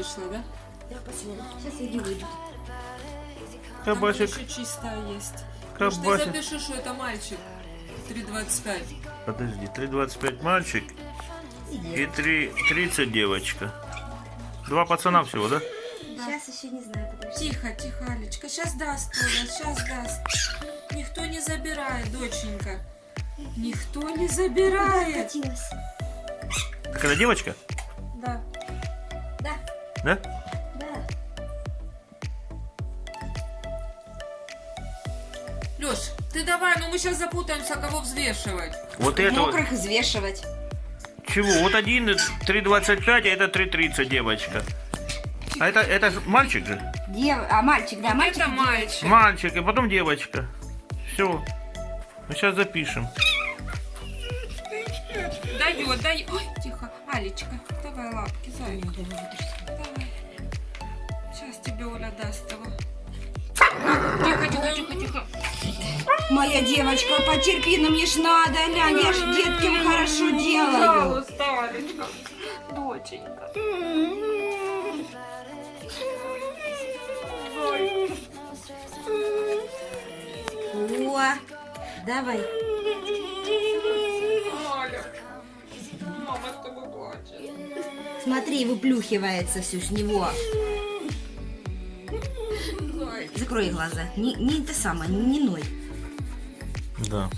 Вышло, да? Да, посмотрим. Сейчас Иги выйдет. Там еще чистая есть. Может, ты запиши, что это мальчик. 3,25. Подожди, 3,25 мальчик и 3,30 девочка. Два пацана всего, да? Сейчас еще не знаю, подожди. Тихо, тихо, Алечка. Сейчас даст Толя, сейчас даст. Никто не забирает, доченька. Никто не забирает. Так это девочка? Да. Да. Леш, ты давай, ну мы сейчас запутаемся, кого взвешивать. Вот это. Мокрых взвешивать. Чего? Вот один 3,25, а это 3,30 девочка. А это, это мальчик же? Дев... А, мальчик, да, мальчик. Это мальчик. Мальчик, и потом девочка. Все. Мы сейчас запишем. Дает, дает. Ой, тихо. Алечка, давай лапки, зай. Давай. Сейчас тебе Оля даст его. Тихо, тихо, тихо, тихо. Моя девочка, потерпи, но мне ж надо, глянь, я ж деткам хорошо делаю. Пожалуйста, Алечка. Доченька. О, давай. Смотри, выплюхивается все с него. Закрой глаза. Не, не это самое, не ной. Да.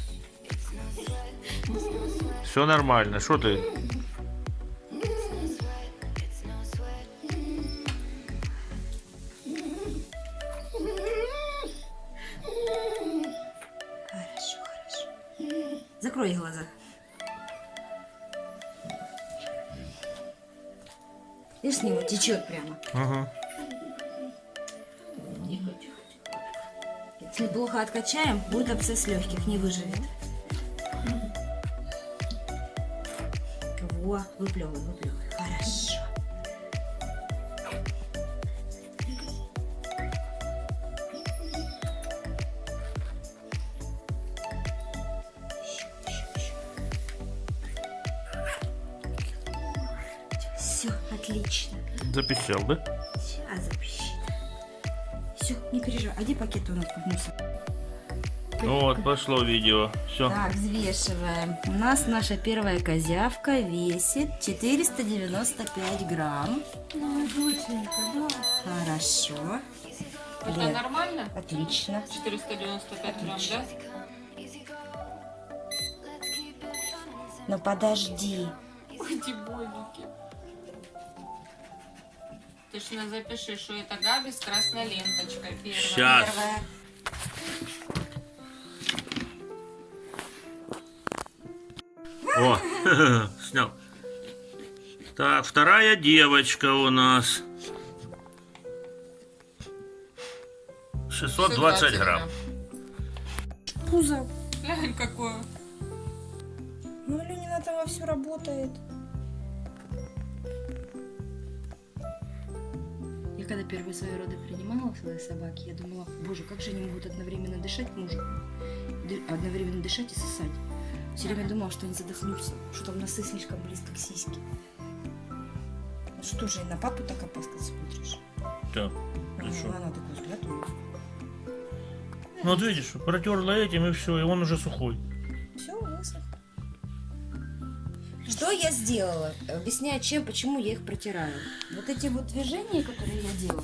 Все нормально. Что ты? Хорошо, хорошо. Закрой глаза. И с него течет прямо. Ага. Если плохо откачаем, будет абсцесс легких, не выживет. Во, выплевывай, выплевывай. Хорошо. Все, отлично. Запищал, да? Сейчас запищит. Все, не переживай. А где пакет у нас под мусор? Вот, пошло видео. Все. Так, взвешиваем. У нас наша первая козявка весит 495 грамм. Ну, доченька, да. Хорошо. Это Лен, нормально? Отлично. 495 грамм, да? Но подожди. Ой, дебольники. Ты ж на запиши, что это Габи с красной ленточкой. Первая. Первая. О, снял. Так, вторая девочка у нас. 620 грамм. Пузо. Глянь, какое. Ну, Ленина там вовсю работает. Я когда первые свои роды принимала своей собаки, я думала, боже, как же они могут одновременно дышать мужу, одновременно дышать и сосать. Все время думала, что они задохнутся, что там носы слишком близко к сиське. Ну Что же, и на папу так опасно смотришь? Так, Ну, шо? она такой взгляд у. Ну вот видишь, протерла этим и все, и он уже сухой. Все, высох. Что я сделала? Объясняю, чем, почему я их протираю. Вот эти вот движения, которые я делаю,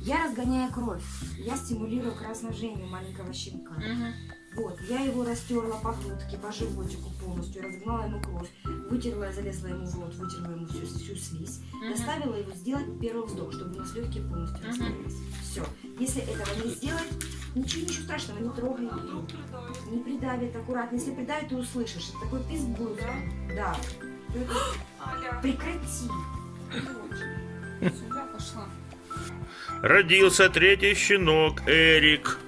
я разгоняю кровь. Я стимулирую кровоснабжение маленького щенка. Мгм. Вот, я его растерла по грудке, по животику полностью, разогнала ему кровь, вытерла, залезла ему в рот, вытерла ему всю, всю слизь, Мгм. заставила его сделать первый вздох, чтобы у нас легкие полностью Мгм. раскрылись. Все. Если этого не сделать, ничего, ничего страшного, не трогай его. Не придавит, аккуратно. Если придавит, ты услышишь. Это такой писк будет. Да. Аля, Прекрати. Сюда пошла. Родился третий щенок, Эрик.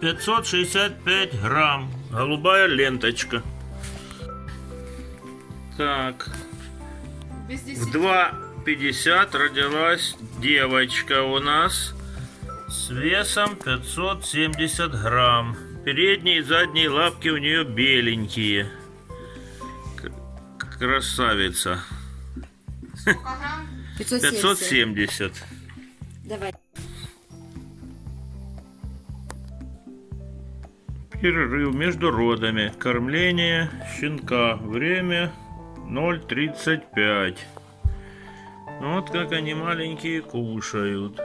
565 грамм. Голубая ленточка. Так, в 10. 2,50 родилась девочка у нас с весом 570 грамм. Передние и задние лапки у нее беленькие. Красавица. Сколько грамм? 570. 570. Давай. Перерыв между родами. Кормление щенка. Время 0.35. Вот как они маленькие кушают.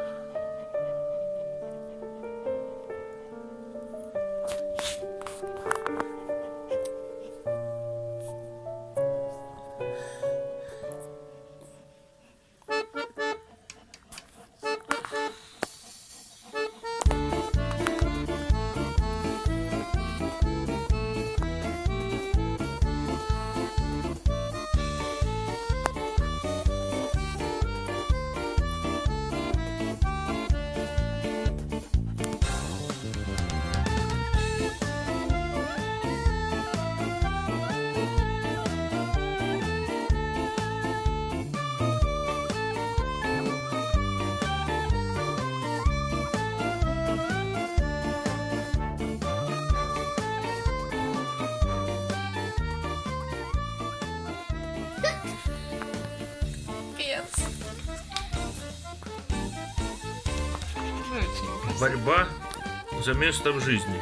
Борьба за место в жизни.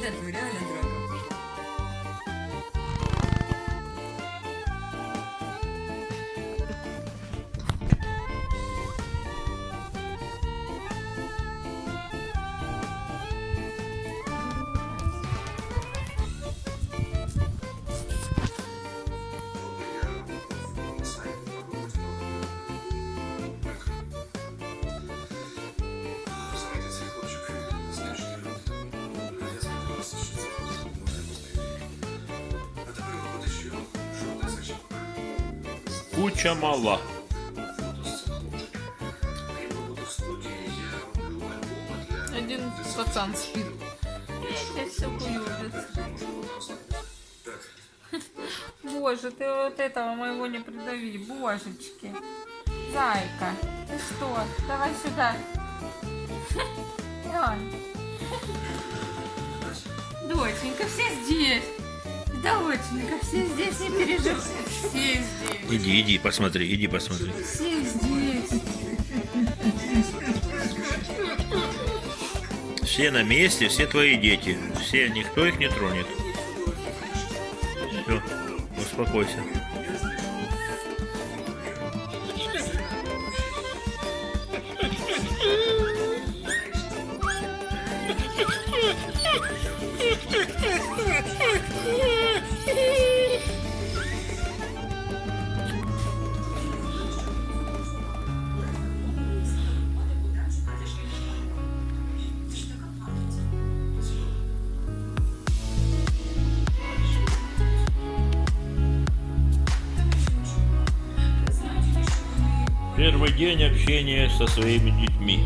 Лен, ну реально альбоми для... Один пацан спит. Я все Боже, ты вот этого моего не придави, божечки. Зайка, ты что? Давай сюда. Доченька, все здесь. Доченька, все здесь, не переживай. Все здесь. Иди, иди, посмотри, иди, посмотри. Все здесь. Все на месте, все твои дети. Все, никто их не тронет. Все, успокойся. Первый день общения со своими детьми.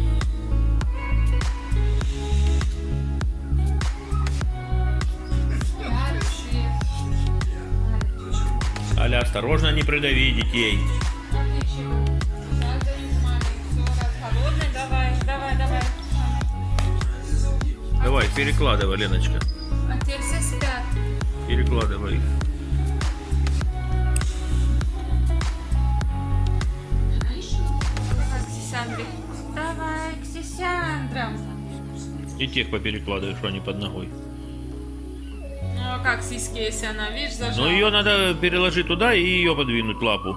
Аля, осторожно, не придави детей. Давай, перекладывай, Леночка. А теперь все спят. Перекладывай их. Давай к Сисяндре. Давай к Сисяндрам. И тех поперекладывай, что они под ногой. Ну а как сиськи, если она, видишь, зажала? Ну ее надо переложить туда и ее подвинуть лапу.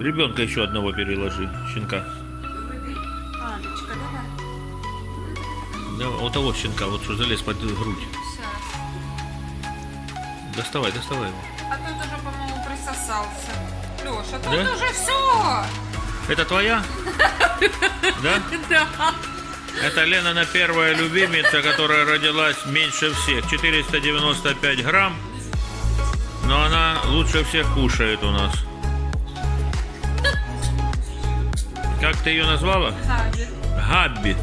Ребенка еще одного переложи, щенка. Алечка, давай. Да, вот того щенка, вот что залез под грудь. Сейчас. Доставай, доставай его. А тут уже, по-моему, присосался. Леша, тут Да? уже все. Это твоя? Да? Да. Это Ленина первая любимица, которая родилась меньше всех. 495 грамм. Но она лучше всех кушает у нас. Как ты ее назвала? Габи. Габби.